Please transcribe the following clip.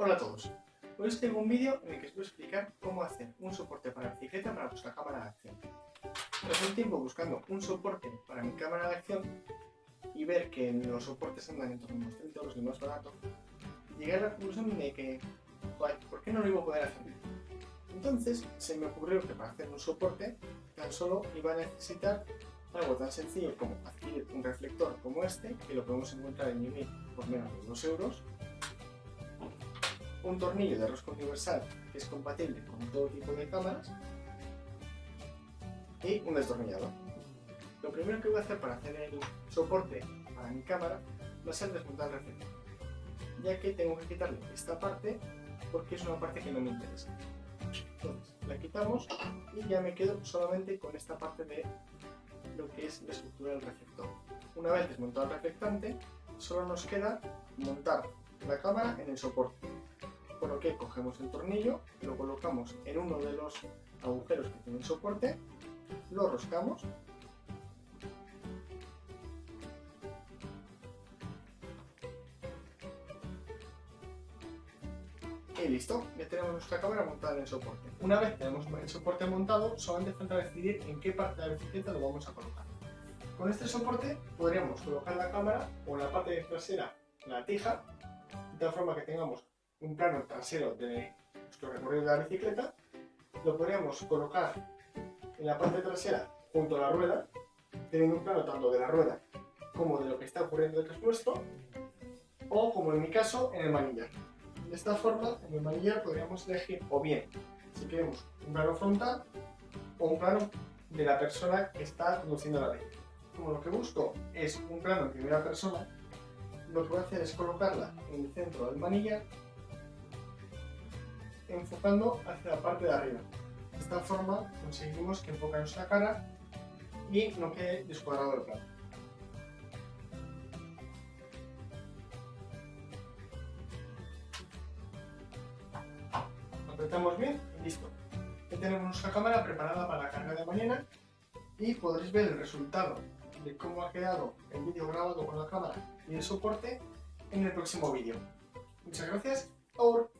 Hola a todos, hoy os tengo un vídeo en el que os voy a explicar cómo hacer un soporte para bicicleta para vuestra cámara de acción. Tras un tiempo buscando un soporte para mi cámara de acción y ver que los soportes andan en torno a unos 30 euros de más barato, llegué a la conclusión de que, ¿por qué no lo iba a poder hacer? Entonces se me ocurrió que para hacer un soporte tan solo iba a necesitar algo tan sencillo como adquirir un reflector como este, que lo podemos encontrar en Yumi por menos de 2 euros, un tornillo de rosca universal que es compatible con todo tipo de cámaras y un destornillador. Lo primero que voy a hacer para hacer el soporte para mi cámara va a ser desmontar el reflector, ya que tengo que quitarle esta parte porque es una parte que no me interesa. Entonces, la quitamos y ya me quedo solamente con esta parte de lo que es la estructura del reflector. Una vez desmontado el reflectante, solo nos queda montar la cámara en el soporte. Por lo que cogemos el tornillo, lo colocamos en uno de los agujeros que tiene el soporte, lo roscamos y listo, ya tenemos nuestra cámara montada en el soporte. Una vez tenemos el soporte montado, solamente falta decidir en qué parte de la bicicleta lo vamos a colocar. Con este soporte podríamos colocar la cámara o en la parte trasera la tija, de tal forma que tengamos un plano trasero de nuestro recorrido de la bicicleta. Lo podríamos colocar en la parte trasera junto a la rueda, teniendo un plano tanto de la rueda como de lo que está ocurriendo detrás nuestro, o como en mi caso, en el manillar. De esta forma, en el manillar podríamos elegir o bien si queremos un plano frontal o un plano de la persona que está conduciendo la bici. Como lo que busco es un plano en primera persona, lo que voy a hacer es colocarla en el centro del manillar enfocando hacia la parte de arriba. De esta forma conseguimos que enfoque nuestra cara y no quede descuadrado el plano. apretamos bien y listo. Ya tenemos nuestra cámara preparada para la carga de mañana y podréis ver el resultado de cómo ha quedado el vídeo grabado con la cámara y el soporte en el próximo vídeo. Muchas gracias, over.